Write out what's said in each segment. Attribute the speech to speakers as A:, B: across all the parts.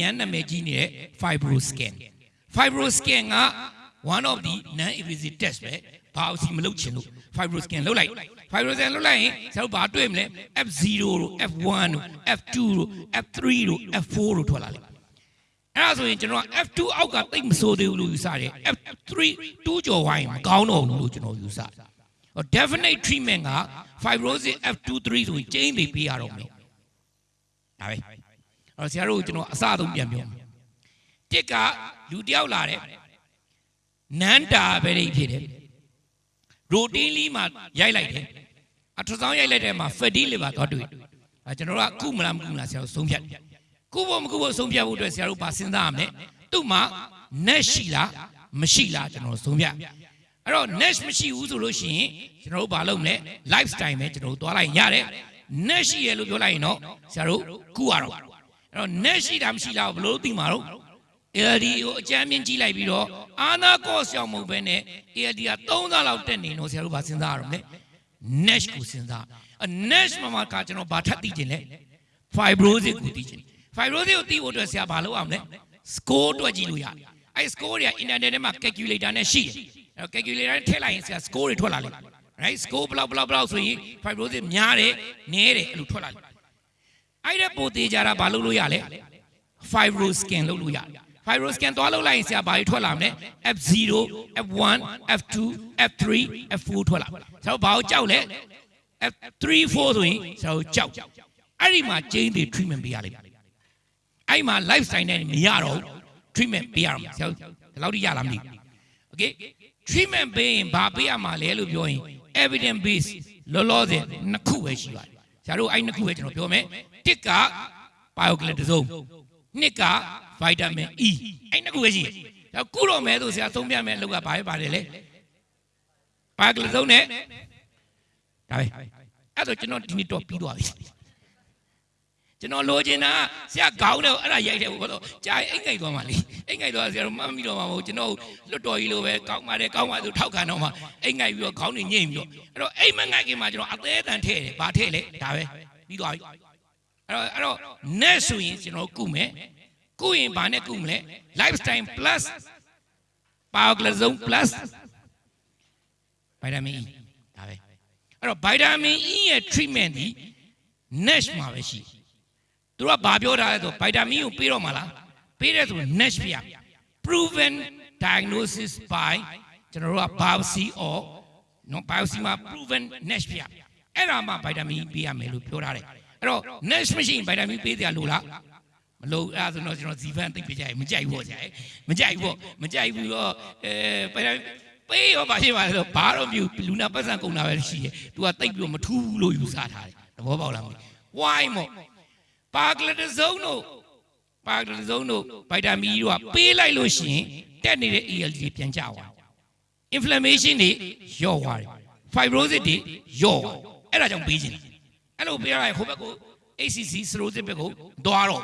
A: ရန်နာမည်ကြီးနေတဲ့ fibroscan fibroscan က one of the non invasive test ပဲဘာလို့စီမလုပ်ချင်လို့ fibroscan လုပ်လိုက် fibroscan လုပ်လိုက်ရင်ဆရာတို့ဘာတွေ့မလဲ F0 တို့ F1 တို့ F2 တို့ F3 တို့ F4 တို့ထွက်လာလိမ့်အဲ့ဒါဆိုရင်ကျွန်တော်က F2 အောက်ကတိတ်မဆိုးသေးဘူးလို့ယူဆတယ် F3 2ကျော်ဝိုင်းမကောင်းတော့ဘူးလို့ကျွန်တော်ယူဆတယ်ဟို definite treatment က fibrosis F23 ဆိုရင်ကျင်းနေပေးရတော့မယ်ဒါပဲအဲ့ တော့ဆရာတို့ကိုကျွန်တော်အစအဆုံးပြန်ပြောမယ်တစ်ကလူတယောက်လာတယ်နန်တာပဲလေးဖြစ်တယ်ရိုတင်းလီမှာရိုက်လိုက်တယ်အထဆောင်ရိုက်လိုက်တဲ့မှာ fatty liver သွားတွေ့အဲကျွန်တော်ကကုမလားမကုမလားဆရာတို့ဆုံးဖြတ်တယ်ကုဖို့မကုဖို့ဆုံးဖြတ်ဖို့အတွက်ဆရာတို့ပါစဉ်းစားရမယ်သူ့မှာ net ရှိလားမရှိလားကျွန်တော်ဆုံးဖြတ်အဲ့တော့ net မရှိဘူးဆိုလို့ရှိရင်ကျွန်တော်တို့ဘာလုပ်မလဲ lifestyle ပဲကျွန်တော်တို့သွားလိုက်ရတယ် net ရှိရလို့ပြောလိုက်ရင်တော့ဆရာတို့ကုရတော့ အဲ့တော့ net ရှိတာမရှိလားဘယ်လိုသိမှာတော့ ALD ကိုအကြမ်းမြင့်ကြီးလိုက်ပြီးတော့အာနာကော့ရှောင်မဟုတ်ဘဲနဲ့ ALD က3သားလောက်တက်နေတော့ဆရာတို့ဘာစဉ်းစားရတော့လဲ NASH ကိုစဉ်းစားအ NASH မှာမှာကကျွန်တော်ဘာထပ်သိချင်လဲ fibrosis ကိုသိချင် fibrosis ကိုသိဖို့အတွက်ဆရာဘာလုပ်အောင်လဲ score တွက်ကြည့်လို့ရတယ်အဲ score တွေက internet ထဲမှာ calculator နဲ့ရှိတယ်အဲ calculator နဲ့ထည့်လိုက်ရင်ဆရာ score တွေထွက်လာလိမ့်မယ် right score ဘလောက်ဘလောက်ဘလောက်ဆိုရင် fibrosis များတယ်နည်းတယ်အဲ့လိုထွက်လာလိမ့်မယ် အဲ့ဒါပိုသေးကြတာဘာလုပ်လို့ရလဲ fibroscan လုပ်လို့ရတယ် fibroscan သွားလုပ်လိုက်ရင်ဆရာဘာတွေထွက်လာမလဲ F0 F1 F2 F3 F4 ထွက်လာဆရာတို့ဘာကိုကြောက်လဲ F3 4ဆိုရင်ဆရာတို့ကြောက်အဲ့ဒီမှာကျင်းတွေ treatment ပေးရလိမ့်မယ်အဲ့ဒီမှာ lifestyle နဲ့မရတော့ဘူး treatment ပေးရမှာဆရာတို့ဒီလောက်ထိရလားမသိဘူး okay treatment ပေးရင်ဘာပေးရမှာလဲလို့ပြောရင် evidence base လောလောဆယ်နှစ်ခုပဲရှိပါတယ် ဆရာတို့အဲ့နှစ်ခုပဲကျွန်တော်ပြောမယ်တစ်က biocladazone နှစ်က vitamin E အဲ့နှစ်ခုပဲရှိတယ်ဒါကုတော့မဲဆိုဆရာသုံးပြမယ်အလုပ်ကဘာပဲပါတယ်လဲ biocladazone နဲ့ဒါပဲအဲ့တော့ကျွန်တော်ဒီနေ့တော့ပြီးသွားပြီ ကျွန်တော်လိုချင်တာဆရာခေါင်းတော့အဲ့ဒါရိုက်တယ်ဘောတော့ကြာအိမ်ငိုက်သွားမှလေအိမ်ငိုက်သွားဆရာတို့မှတ်မိတော့မှာမဟုတ်ကျွန်တော်လွတ်တော်ကြီးလိုပဲကောင်းပါတယ်ကောင်းပါဆိုထောက်ခံတော့မှအိမ်ငိုက်ပြီးတော့ခေါင်းနေညိမ့်ပြီးတော့အဲ့တော့အိမ်မငိုက်ခင်မှာကျွန်တော်အသေးအတန်ထည့်တယ်ဘာထည့်လဲဒါပဲပြီးသွားပြီအဲ့တော့အဲ့တော့ net ဆိုရင်ကျွန်တော်ကုမယ်ကုရင်ဘာနဲ့ကုမလဲ lifestyle plus bioclasone plus vitamin E ဒါပဲအဲ့တော့ vitamin E ရဲ့ treatment ဒီ NASH မှာပဲရှိ သူကဘာပြောထားလဲဆို vitamin ကိုပေးတော့မှာလားပေးတယ်ဆို NASH ပြရ proven diagnosis by ကျွန်တော်တို့က biopsy or နော် biopsy မှာ proven NASH ပြရအဲ့ဒါမှ vitamin E ပေးရမယ်လို့ပြောထားတယ်အဲ့တော့ NASH မရှိရင် vitamin E ပေးတယ်လို့လားမလို့အဲ့ဒါဆိုတော့ကျွန်တော်ဇီဖန်သိပ်ပြကြရမကြိုက်ဘူးပေါ့ကြာမကြိုက်ဘူးပေါ့မကြိုက်ဘူးတော့အဲ vitamin ပေးရောပါရှိပါလေဆိုဘာတော့မြူလူနာပတ်စံကုန်တာပဲရှိတယ်။ तू ကတိတ်ပြီးတော့မထူးဘူးလို့ယူဆထားတယ်။သဘောပေါက်လားမသိ။ why မို့ ပါကလတစုံတို့ပါကလတစုံတို့ဗိုက်တာမီတို့ကပေးလိုက်လို့ရှိရင်တက်နေတဲ့ ALD တွေပြန်ကျသွား။ inflammation တွေလျော့သွားတယ်။ fibrosis တွေလျော့သွား။အဲ့ဒါကြောင့်ပေးခြင်း။အဲ့လိုပေးရရင်ဟိုဘက်ကို ACC cirrhosis ဘက်ကိုသွားတော့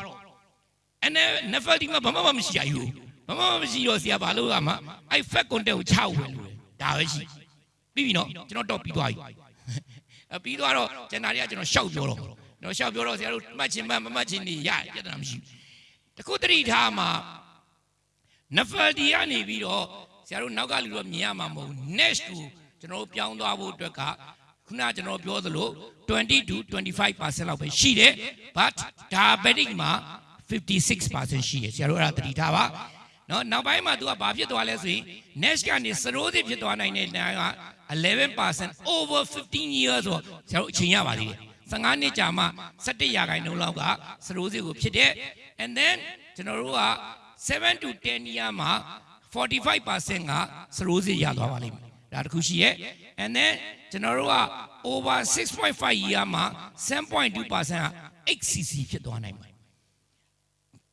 A: အဲ့နဲ့ nephrology မှာဘာမှမရှိရဘူး။မမမရှိတော့ဆရာဘာလို့ကမှအဲ့ fat content ကိုချောက်ဝင်လို့ဒါပဲရှိပြီးပြီနော်ကျွန်တော်တော့ပြီးသွားပြီအပြီးသွားတော့ကျန်တာတွေကကျွန်တော်ရှောက်ပြောတော့ကျွ န်တော်ရှောက်ပြောတော့ဆရာတို့မှတ်ချင်းမှမမှတ်ချင်းနေရပြဿနာမရှိဘူးတခုတတိထားမှာနဖယ်ဒီကနေပြီးတော့ဆရာတို့နောက်ကလူတော့မြင်ရမှာမဟုတ် next ကိုကျွန်တော်တို့ပြောင်းသွားဖို့အတွက်ကခုနကျွန်တော်ပြောသလို20 to 25%လောက်ပဲရှိတယ် but diabetic မှာ56%ရှိတယ်ဆရာတို့အဲ့ဒါတတိထားပါနော်နောက်ပိုင်းမှာ तू ကဘာဖြစ်သွားလဲဆိုရင် NASH ကနေ cirrhosis ဖြစ်သွားနိုင်တဲ့နာက11% over 15 years ဆိုဆရာတို့အချိန်ရပါသေးတယ် 15နှစ်ကြာမှ17ရာခိုင်နှုန်းလောက်က cirrhosis ကိုဖြစ်တဲ့ and then ကျွန်တော်တို့က7 to 10 year မှာ45%က cirrhosis ရသွားပါလိမ့်မယ်ဒါတခုရှိရဲ့ and then ကျွန်တော်တို့က over 6.5 year မှာ7.2%က HCC ဖြစ်သွားနိုင်ပါတယ်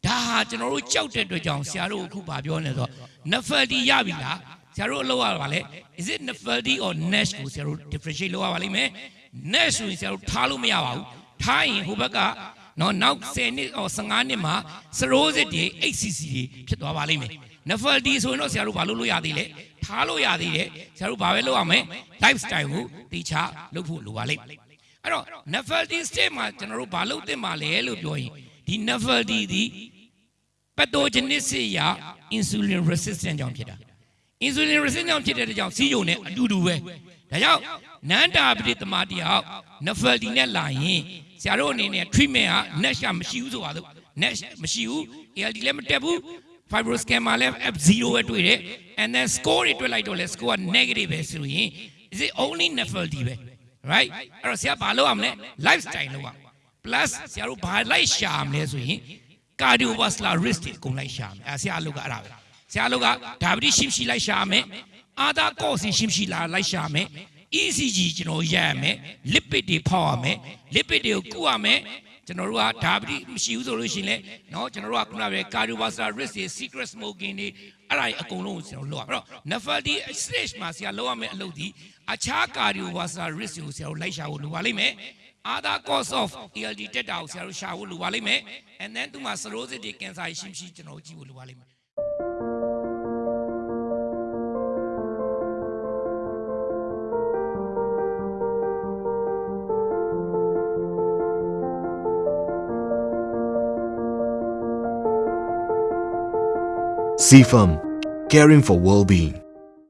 A: ဒါဟာကျွန်တော်တို့ကြောက်တဲ့အတွက်ကြောင့်ဆရာတို့အခုဗာပြောနေဆိုတော့ nephaldi ရပြီလားဆ ရာတို့အလုပ်ရပါလေ is it nephaldi or nash ကိုဆရာတို့ differentiate လုပ်ရပါလိမ့်မယ် nash ဆိုရင်ဆရာတို့ထားလို့မရပါဘူးထားရင်ဟိုဘက်ကနော်နောက်10နှစ် or 15နှစ်မှာ cirrhosis တွေ HCC တွေဖြစ်သွားပါလိမ့်မယ် nephaldi ဆိုရင်တော့ဆရာတို့ဘာလုပ်လို့ရသေးလဲထားလို့ရသေးတယ်ဆရာတို့ဘာပဲလုပ်ရမလဲ lifestyle ကိုတေချာလုပ်ဖို့လိုပါလိမ့်မယ်အဲ့တော့ nephaldi state မှာကျွန်တော်တို့ဘာလုပ်သင့်ပါလဲလို့ပြောရင်ဒီ nephaldi ဒီ pathogenesis ရာ insulin resistant ကြောင့်ဖြစ်တာ insulin resistant ကြောင့်ဖြစ်တဲ့အတွက်ကြောင့်စီးရုံနဲ့အတူတူပဲဒါကြောင့်နန္တာပတိတမတယောက် nephaldi နဲ့လာရင်ဆရာတို့အနေနဲ့ treatment က net ရှာမရှိဘူးဆိုပါတော့ net မရှိဘူး ALD လည်းမတက်ဘူး fibroscan မှာလည်း F0 ပဲတွေ့တယ် and then score တွေတွေ့လိုက်တော့လဲ score က negative ပဲဆိုရင် is it only nephaldi ပဲ right အဲ့တော့ဆရာဘာလုပ်ရမလဲ lifestyle လုပ်ရမယ် plus ဆရာတို့ဘာလိုက်ရှာမလဲဆိုရင် cardiovascular risk တွေအကုန်လိုက်ရှာမယ်အဲဆရာအလုပ်ကအဲ့ဒါပဲ ဆရာအလုပ်က diabetes ရှိမရှိလိုက်ရှာမယ်အာသာကော့စီရှိမရှိလာလိုက်ရှာမယ် ECG ကျွန်တော်ရရမယ် lipid တွေဖောက်ရမယ် lipid တွေကိုကုရမယ်ကျွန်တော်တို့က diabetes မရှိဘူးဆိုလို့ရှိရင်လည်းเนาะကျွန်တော်တို့ကခုနကပဲ cardiovascular risk တွေ secret smoking တွေအဲ့ဒါတွေအကုန်လုံးကိုကျွန်တော်လုပ်ရမယ်အဲ့တော့ nephrology stage မှာဆရာလုပ်ရမယ့်အလုပ်ဒီအခြား cardiovascular risk တွေကိုဆရာတို့လိုက်ရှာဖို့လိုပါလိမ့်မယ် other cause of ALD တက်တာကိုဆရာတို့ရှာဖို့လိုပါလိမ့်မယ် and then သူမှာ cirrhosis တွေ cancer ရှိမရှိကျွန်တော်တို့ကြည့်ဖို့လိုပါလိမ့်မယ်
B: CFAM, caring for well-being.